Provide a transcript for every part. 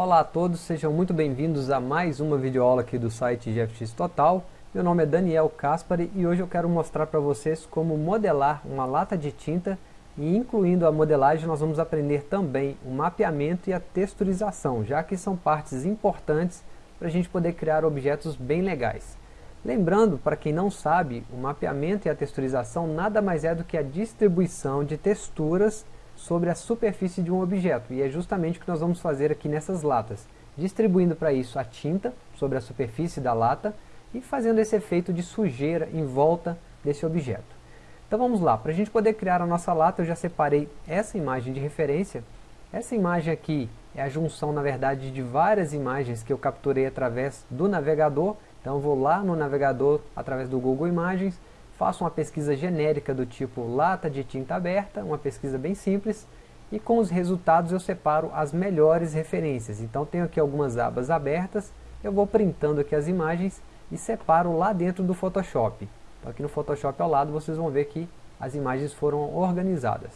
Olá a todos, sejam muito bem-vindos a mais uma videoaula aqui do site GFX Total. Meu nome é Daniel Caspari e hoje eu quero mostrar para vocês como modelar uma lata de tinta e incluindo a modelagem nós vamos aprender também o mapeamento e a texturização, já que são partes importantes para a gente poder criar objetos bem legais. Lembrando, para quem não sabe, o mapeamento e a texturização nada mais é do que a distribuição de texturas sobre a superfície de um objeto, e é justamente o que nós vamos fazer aqui nessas latas, distribuindo para isso a tinta sobre a superfície da lata e fazendo esse efeito de sujeira em volta desse objeto. Então vamos lá, para a gente poder criar a nossa lata eu já separei essa imagem de referência. Essa imagem aqui é a junção na verdade de várias imagens que eu capturei através do navegador. Então eu vou lá no navegador através do Google Imagens, faço uma pesquisa genérica do tipo lata de tinta aberta, uma pesquisa bem simples, e com os resultados eu separo as melhores referências. Então tenho aqui algumas abas abertas, eu vou printando aqui as imagens e separo lá dentro do Photoshop. Então aqui no Photoshop ao lado vocês vão ver que as imagens foram organizadas.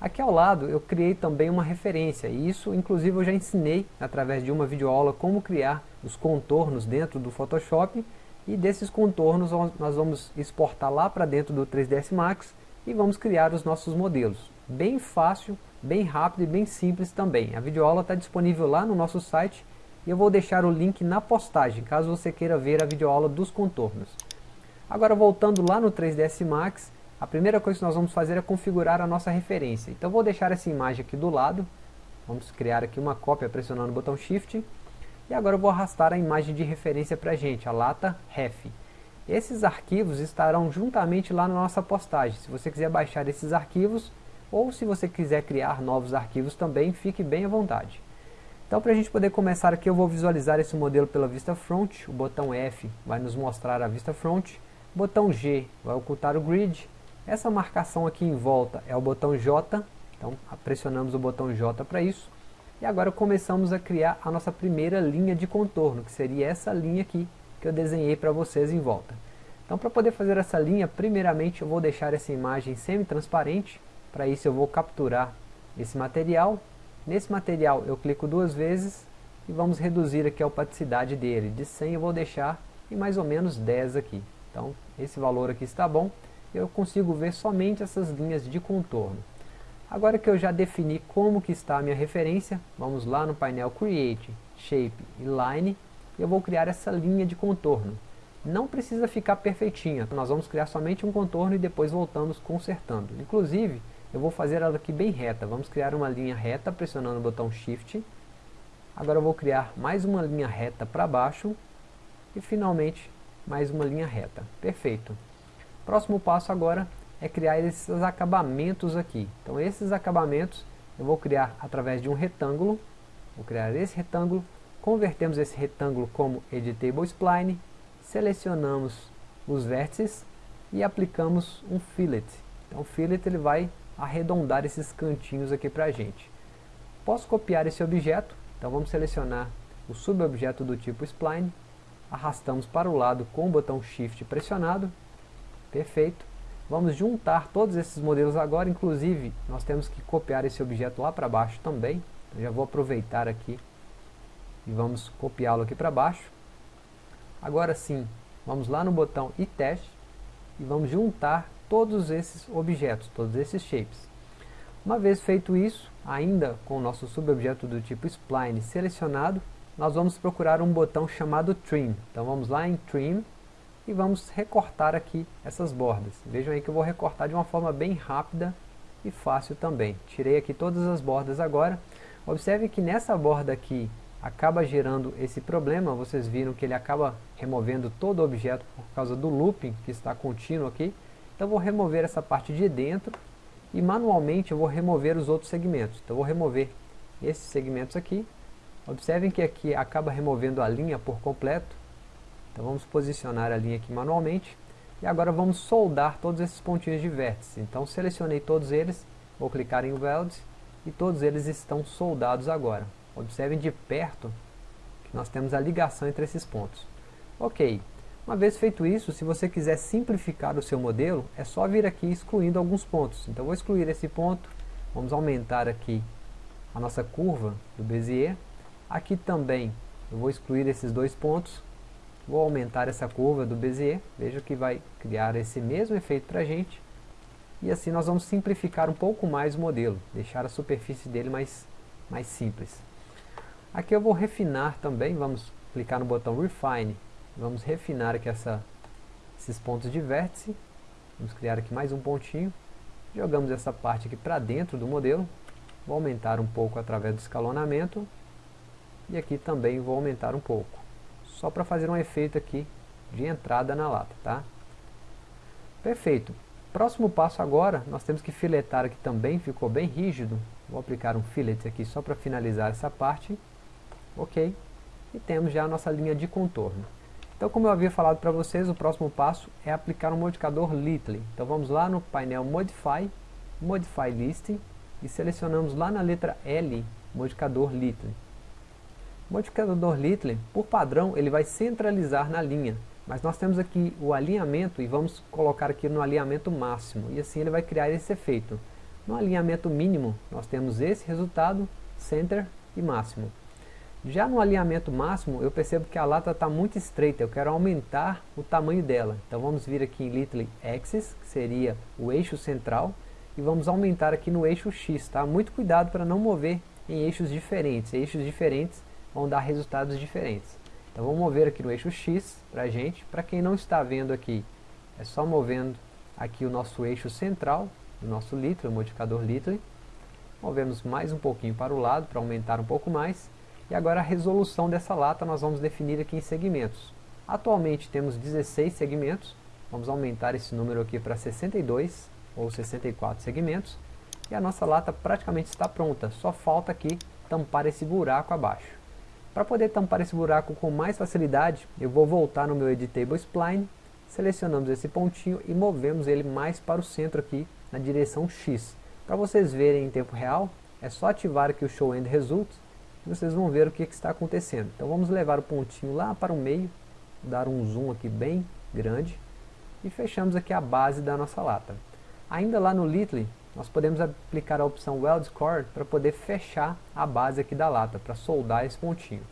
Aqui ao lado eu criei também uma referência, e isso inclusive eu já ensinei através de uma videoaula como criar os contornos dentro do Photoshop, e desses contornos nós vamos exportar lá para dentro do 3ds Max e vamos criar os nossos modelos. Bem fácil, bem rápido e bem simples também. A videoaula está disponível lá no nosso site e eu vou deixar o link na postagem, caso você queira ver a videoaula dos contornos. Agora voltando lá no 3ds Max, a primeira coisa que nós vamos fazer é configurar a nossa referência. Então vou deixar essa imagem aqui do lado, vamos criar aqui uma cópia pressionando o botão Shift, e agora eu vou arrastar a imagem de referência para a gente, a lata ref. Esses arquivos estarão juntamente lá na nossa postagem, se você quiser baixar esses arquivos, ou se você quiser criar novos arquivos também, fique bem à vontade. Então para a gente poder começar aqui eu vou visualizar esse modelo pela vista front, o botão F vai nos mostrar a vista front, Botão G vai ocultar o grid. Essa marcação aqui em volta é o botão J. Então pressionamos o botão J para isso. E agora começamos a criar a nossa primeira linha de contorno, que seria essa linha aqui que eu desenhei para vocês em volta. Então para poder fazer essa linha, primeiramente eu vou deixar essa imagem semi-transparente. Para isso eu vou capturar esse material. Nesse material eu clico duas vezes e vamos reduzir aqui a opacidade dele. De 100 eu vou deixar em mais ou menos 10 aqui. Então, esse valor aqui está bom, eu consigo ver somente essas linhas de contorno. Agora que eu já defini como que está a minha referência, vamos lá no painel Create, Shape e Line, e eu vou criar essa linha de contorno. Não precisa ficar perfeitinha, nós vamos criar somente um contorno e depois voltamos consertando. Inclusive, eu vou fazer ela aqui bem reta, vamos criar uma linha reta pressionando o botão Shift. Agora eu vou criar mais uma linha reta para baixo e finalmente mais uma linha reta. Perfeito. Próximo passo agora é criar esses acabamentos aqui. Então esses acabamentos eu vou criar através de um retângulo. Vou criar esse retângulo, convertemos esse retângulo como Editable Spline, selecionamos os vértices e aplicamos um fillet. Então o fillet ele vai arredondar esses cantinhos aqui para a gente. Posso copiar esse objeto, então vamos selecionar o subobjeto do tipo Spline, arrastamos para o lado com o botão Shift pressionado, perfeito. Vamos juntar todos esses modelos agora, inclusive nós temos que copiar esse objeto lá para baixo também, então, já vou aproveitar aqui e vamos copiá-lo aqui para baixo. Agora sim, vamos lá no botão e teste e vamos juntar todos esses objetos, todos esses shapes. Uma vez feito isso, ainda com o nosso subobjeto do tipo spline selecionado, nós vamos procurar um botão chamado Trim. Então vamos lá em Trim e vamos recortar aqui essas bordas. Vejam aí que eu vou recortar de uma forma bem rápida e fácil também. Tirei aqui todas as bordas agora. Observe que nessa borda aqui acaba gerando esse problema, vocês viram que ele acaba removendo todo o objeto por causa do looping que está contínuo aqui. Então vou remover essa parte de dentro e manualmente eu vou remover os outros segmentos. Então vou remover esses segmentos aqui Observem que aqui acaba removendo a linha por completo. Então vamos posicionar a linha aqui manualmente. E agora vamos soldar todos esses pontinhos de vértice. Então selecionei todos eles, vou clicar em Weld e todos eles estão soldados agora. Observem de perto que nós temos a ligação entre esses pontos. Ok, uma vez feito isso, se você quiser simplificar o seu modelo, é só vir aqui excluindo alguns pontos. Então vou excluir esse ponto, vamos aumentar aqui a nossa curva do Bezier Aqui também eu vou excluir esses dois pontos, vou aumentar essa curva do Bezier, veja que vai criar esse mesmo efeito para a gente, e assim nós vamos simplificar um pouco mais o modelo, deixar a superfície dele mais, mais simples. Aqui eu vou refinar também, vamos clicar no botão Refine, vamos refinar aqui essa, esses pontos de vértice, vamos criar aqui mais um pontinho, jogamos essa parte aqui para dentro do modelo, vou aumentar um pouco através do escalonamento, e aqui também vou aumentar um pouco, só para fazer um efeito aqui de entrada na lata, tá? Perfeito. Próximo passo agora, nós temos que filetar aqui também, ficou bem rígido, vou aplicar um fillet aqui só para finalizar essa parte, ok? E temos já a nossa linha de contorno. Então como eu havia falado para vocês, o próximo passo é aplicar um modificador Little. Então vamos lá no painel Modify, Modify Listing, e selecionamos lá na letra L, modificador Little. O modificador Little, por padrão, ele vai centralizar na linha, mas nós temos aqui o alinhamento e vamos colocar aqui no alinhamento máximo, e assim ele vai criar esse efeito. No alinhamento mínimo, nós temos esse resultado, center e máximo. Já no alinhamento máximo, eu percebo que a lata está muito estreita, eu quero aumentar o tamanho dela. Então vamos vir aqui em Little Axis, que seria o eixo central, e vamos aumentar aqui no eixo X, tá? Muito cuidado para não mover em eixos diferentes. Eixos diferentes vão dar resultados diferentes. Então vamos mover aqui no eixo X para a gente. Para quem não está vendo aqui, é só movendo aqui o nosso eixo central, do nosso litro, o modificador litro. Movemos mais um pouquinho para o lado para aumentar um pouco mais. E agora a resolução dessa lata nós vamos definir aqui em segmentos. Atualmente temos 16 segmentos, vamos aumentar esse número aqui para 62 ou 64 segmentos. E a nossa lata praticamente está pronta, só falta aqui tampar esse buraco abaixo. Para poder tampar esse buraco com mais facilidade, eu vou voltar no meu Editable Spline, selecionamos esse pontinho e movemos ele mais para o centro aqui, na direção X. Para vocês verem em tempo real, é só ativar aqui o Show End Results, e vocês vão ver o que, que está acontecendo. Então vamos levar o pontinho lá para o meio, dar um zoom aqui bem grande, e fechamos aqui a base da nossa lata. Ainda lá no Little, nós podemos aplicar a opção Weld Core para poder fechar a base aqui da lata, para soldar esse pontinho.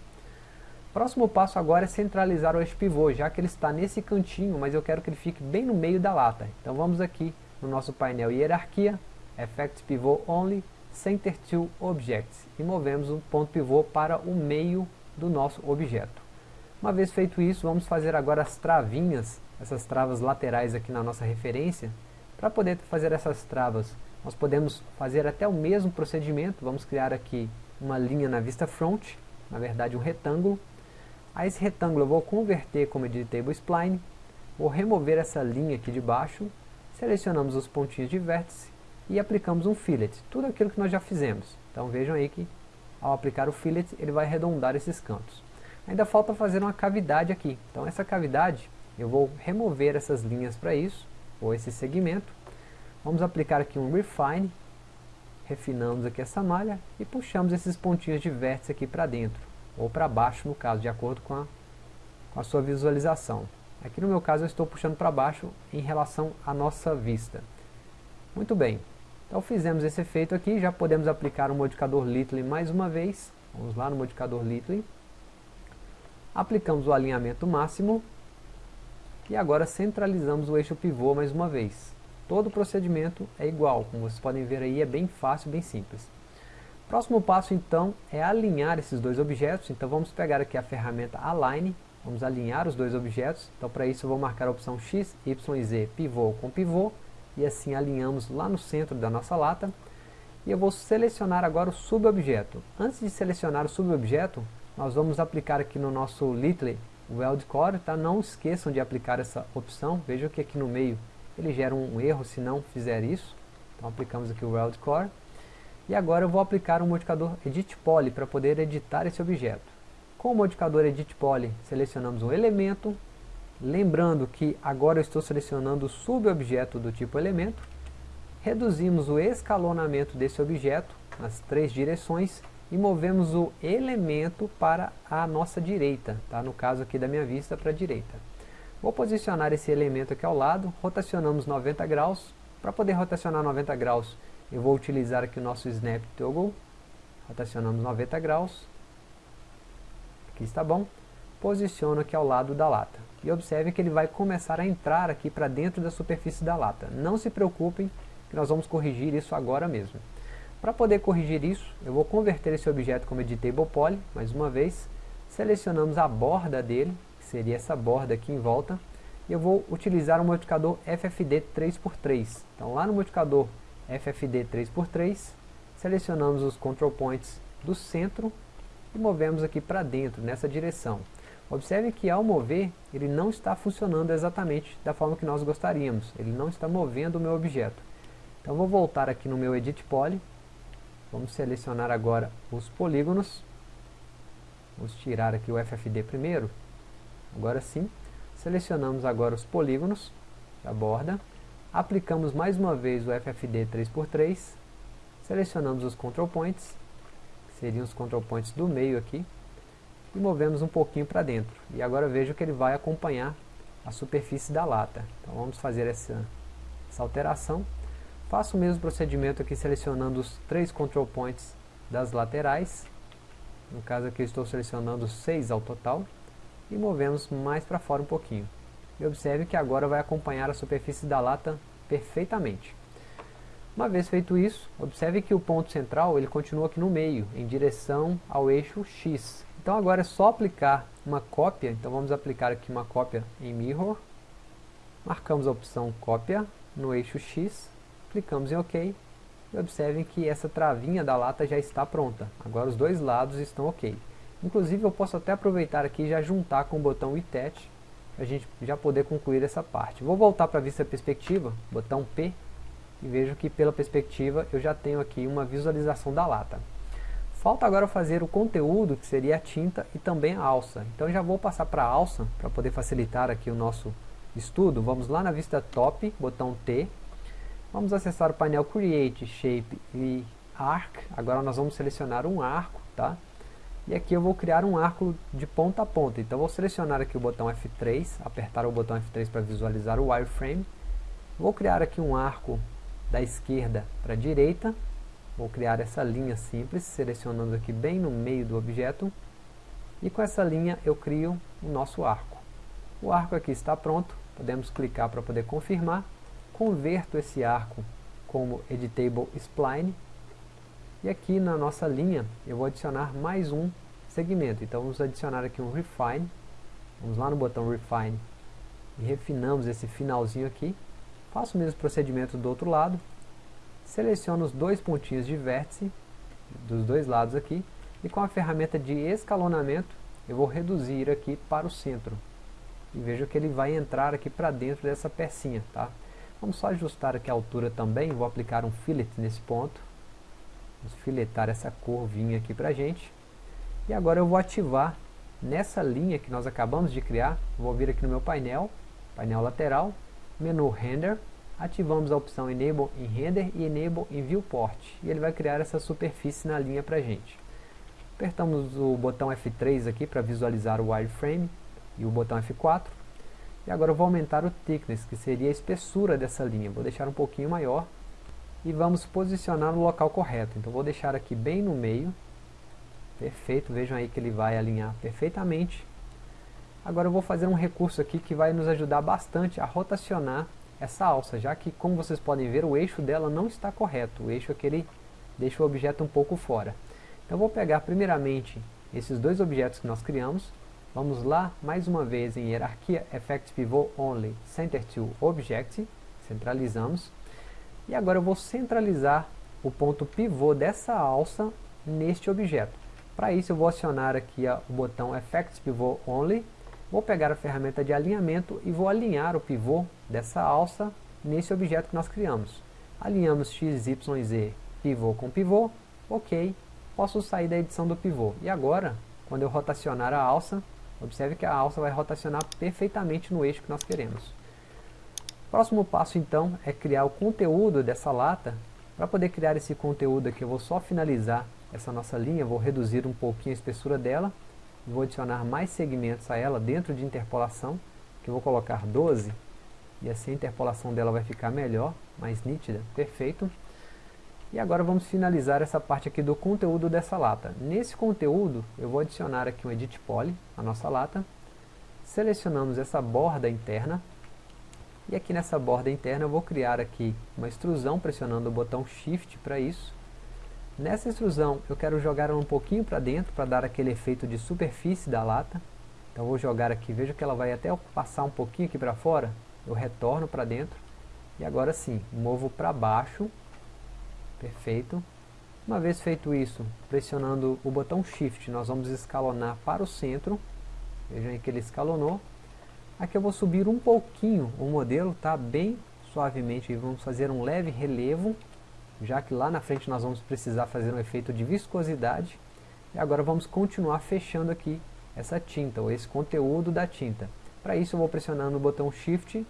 Próximo passo agora é centralizar o eixo pivô, já que ele está nesse cantinho, mas eu quero que ele fique bem no meio da lata. Então vamos aqui no nosso painel Hierarquia, Effect Pivot Only, Center to Objects, e movemos o ponto pivô para o meio do nosso objeto. Uma vez feito isso, vamos fazer agora as travinhas, essas travas laterais aqui na nossa referência. Para poder fazer essas travas, nós podemos fazer até o mesmo procedimento, vamos criar aqui uma linha na vista front, na verdade um retângulo. A esse retângulo eu vou converter como editable spline, vou remover essa linha aqui de baixo, selecionamos os pontinhos de vértice e aplicamos um fillet, tudo aquilo que nós já fizemos. Então vejam aí que ao aplicar o fillet ele vai arredondar esses cantos. Ainda falta fazer uma cavidade aqui, então essa cavidade eu vou remover essas linhas para isso, ou esse segmento, Vamos aplicar aqui um Refine, refinamos aqui essa malha e puxamos esses pontinhos de vértice aqui para dentro, ou para baixo no caso, de acordo com a, com a sua visualização. Aqui no meu caso eu estou puxando para baixo em relação à nossa vista. Muito bem, então fizemos esse efeito aqui, já podemos aplicar o modificador Little mais uma vez. Vamos lá no modificador Little. Aplicamos o alinhamento máximo. E agora centralizamos o eixo pivô mais uma vez. Todo o procedimento é igual, como vocês podem ver aí, é bem fácil, bem simples. Próximo passo então é alinhar esses dois objetos, então vamos pegar aqui a ferramenta Align, vamos alinhar os dois objetos, então para isso eu vou marcar a opção X, Y e Z, pivô com pivô, e assim alinhamos lá no centro da nossa lata, e eu vou selecionar agora o subobjeto. Antes de selecionar o subobjeto, nós vamos aplicar aqui no nosso Little Weld Core, tá? não esqueçam de aplicar essa opção, vejam que aqui no meio ele gera um erro se não fizer isso. Então aplicamos aqui o Weld Core. E agora eu vou aplicar um modificador Edit Poly para poder editar esse objeto. Com o modificador Edit Poly, selecionamos um elemento. Lembrando que agora eu estou selecionando o subobjeto do tipo elemento. Reduzimos o escalonamento desse objeto nas três direções e movemos o elemento para a nossa direita, tá? no caso aqui da minha vista para a direita. Vou posicionar esse elemento aqui ao lado, rotacionamos 90 graus. Para poder rotacionar 90 graus, eu vou utilizar aqui o nosso Snap Toggle. Rotacionamos 90 graus. aqui está bom, posiciono aqui ao lado da lata. E observe que ele vai começar a entrar aqui para dentro da superfície da lata. Não se preocupem, que nós vamos corrigir isso agora mesmo. Para poder corrigir isso, eu vou converter esse objeto como editable poly, mais uma vez, selecionamos a borda dele, seria essa borda aqui em volta, e eu vou utilizar o modificador FFD 3x3. Então lá no modificador FFD 3x3, selecionamos os control points do centro e movemos aqui para dentro, nessa direção. Observe que ao mover, ele não está funcionando exatamente da forma que nós gostaríamos. Ele não está movendo o meu objeto. Então vou voltar aqui no meu Edit Poly. Vamos selecionar agora os polígonos. Vamos tirar aqui o FFD primeiro. Agora sim. Selecionamos agora os polígonos da borda. Aplicamos mais uma vez o FFD 3x3. Selecionamos os Control Points. Que seriam os Control Points do meio aqui e movemos um pouquinho para dentro. E agora vejo que ele vai acompanhar a superfície da lata. Então vamos fazer essa, essa alteração. Faço o mesmo procedimento aqui selecionando os três control points das laterais. No caso aqui estou selecionando seis ao total. E movemos mais para fora um pouquinho. E observe que agora vai acompanhar a superfície da lata perfeitamente. Uma vez feito isso, observe que o ponto central ele continua aqui no meio, em direção ao eixo X. Então agora é só aplicar uma cópia, então vamos aplicar aqui uma cópia em Mirror, marcamos a opção cópia no eixo X, clicamos em OK, e observem que essa travinha da lata já está pronta, agora os dois lados estão ok. Inclusive eu posso até aproveitar aqui e já juntar com o botão ITET, a gente já poder concluir essa parte. Vou voltar para a vista perspectiva, botão P, e vejo que pela perspectiva eu já tenho aqui uma visualização da lata. Falta agora fazer o conteúdo, que seria a tinta e também a alça. Então já vou passar para a alça, para poder facilitar aqui o nosso estudo. Vamos lá na vista top, botão T. Vamos acessar o painel Create, Shape e Arc. Agora nós vamos selecionar um arco, tá? E aqui eu vou criar um arco de ponta a ponta. Então vou selecionar aqui o botão F3, apertar o botão F3 para visualizar o wireframe. Vou criar aqui um arco da esquerda para a direita Vou criar essa linha simples, selecionando aqui bem no meio do objeto. E com essa linha eu crio o nosso arco. O arco aqui está pronto, podemos clicar para poder confirmar. Converto esse arco como Editable Spline. E aqui na nossa linha eu vou adicionar mais um segmento. Então vamos adicionar aqui um Refine. Vamos lá no botão Refine e refinamos esse finalzinho aqui. Faço o mesmo procedimento do outro lado, seleciono os dois pontinhos de vértice dos dois lados aqui e com a ferramenta de escalonamento eu vou reduzir aqui para o centro e vejo que ele vai entrar aqui para dentro dessa pecinha tá? vamos só ajustar aqui a altura também vou aplicar um fillet nesse ponto vamos filetar essa curvinha aqui pra gente. E agora eu vou ativar nessa linha que nós acabamos de criar. Vou vir aqui no meu painel painel lateral menu render. Ativamos a opção Enable em Render e Enable em Viewport, e ele vai criar essa superfície na linha para a gente. Apertamos o botão F3 aqui para visualizar o wireframe, e o botão F4, e agora eu vou aumentar o thickness, que seria a espessura dessa linha, vou deixar um pouquinho maior, e vamos posicionar no local correto, então vou deixar aqui bem no meio, perfeito, vejam aí que ele vai alinhar perfeitamente. Agora eu vou fazer um recurso aqui que vai nos ajudar bastante a rotacionar essa alça, já que, como vocês podem ver, o eixo dela não está correto. O eixo é que ele deixa o objeto um pouco fora. Então vou pegar primeiramente esses dois objetos que nós criamos. Vamos lá, mais uma vez, em hierarquia Effect Pivot Only Center to Object. Centralizamos. E agora eu vou centralizar o ponto pivô dessa alça neste objeto. Para isso eu vou acionar aqui o botão Effect Pivot Only Vou pegar a ferramenta de alinhamento e vou alinhar o pivô dessa alça nesse objeto que nós criamos. Alinhamos x, y, z, pivô com pivô, ok, posso sair da edição do pivô. E agora, quando eu rotacionar a alça, observe que a alça vai rotacionar perfeitamente no eixo que nós queremos. Próximo passo então é criar o conteúdo dessa lata. Para poder criar esse conteúdo aqui eu vou só finalizar essa nossa linha, vou reduzir um pouquinho a espessura dela vou adicionar mais segmentos a ela dentro de interpolação, que eu vou colocar 12, e assim a interpolação dela vai ficar melhor, mais nítida, perfeito. E agora vamos finalizar essa parte aqui do conteúdo dessa lata. Nesse conteúdo, eu vou adicionar aqui um Edit Poly, a nossa lata. Selecionamos essa borda interna. E aqui nessa borda interna eu vou criar aqui uma extrusão pressionando o botão Shift para isso. Nessa extrusão eu quero jogar ela um pouquinho para dentro para dar aquele efeito de superfície da lata. Então vou jogar aqui, veja que ela vai até passar um pouquinho aqui para fora. Eu retorno para dentro. E agora sim, movo para baixo Perfeito. Uma vez feito isso, pressionando o botão Shift, nós vamos escalonar para o centro. Vejam aí que ele escalonou. Aqui eu vou subir um pouquinho o modelo, tá? Bem suavemente. E vamos fazer um leve relevo, já que lá na frente nós vamos precisar fazer um efeito de viscosidade. E agora vamos continuar fechando aqui essa tinta, ou esse conteúdo da tinta. Para isso eu vou pressionando o botão Shift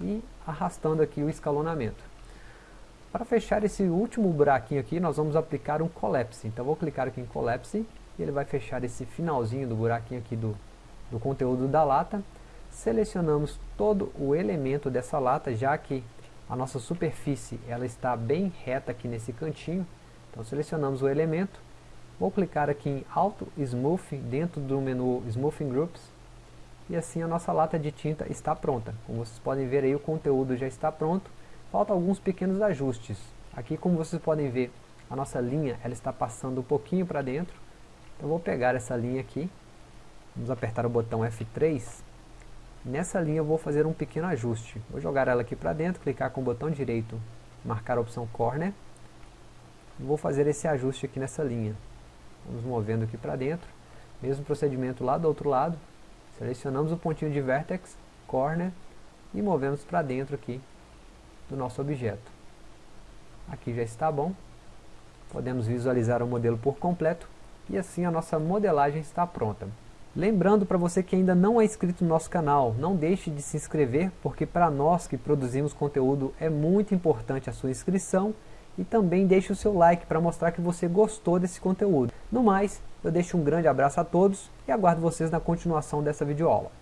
e arrastando aqui o escalonamento. Para fechar esse último buraquinho aqui, nós vamos aplicar um Collapse. Então vou clicar aqui em Collapse e ele vai fechar esse finalzinho do buraquinho aqui do, do conteúdo da lata. Selecionamos todo o elemento dessa lata, já que a nossa superfície ela está bem reta aqui nesse cantinho. Então selecionamos o elemento. Vou clicar aqui em Auto Smooth dentro do menu Smoothing Groups. E assim a nossa lata de tinta está pronta. Como vocês podem ver aí, o conteúdo já está pronto faltam alguns pequenos ajustes. Aqui, como vocês podem ver, a nossa linha ela está passando um pouquinho para dentro. Então, vou pegar essa linha aqui, vamos apertar o botão F3. Nessa linha eu vou fazer um pequeno ajuste. Vou jogar ela aqui para dentro, clicar com o botão direito, marcar a opção Corner. Vou fazer esse ajuste aqui nessa linha. Vamos movendo aqui para dentro. Mesmo procedimento lá do outro lado. Selecionamos o pontinho de Vertex, Corner e movemos para dentro aqui do nosso objeto. Aqui já está bom. Podemos visualizar o modelo por completo e assim a nossa modelagem está pronta. Lembrando para você que ainda não é inscrito no nosso canal, não deixe de se inscrever, porque para nós que produzimos conteúdo é muito importante a sua inscrição e também deixe o seu like para mostrar que você gostou desse conteúdo. No mais, eu deixo um grande abraço a todos e aguardo vocês na continuação dessa videoaula.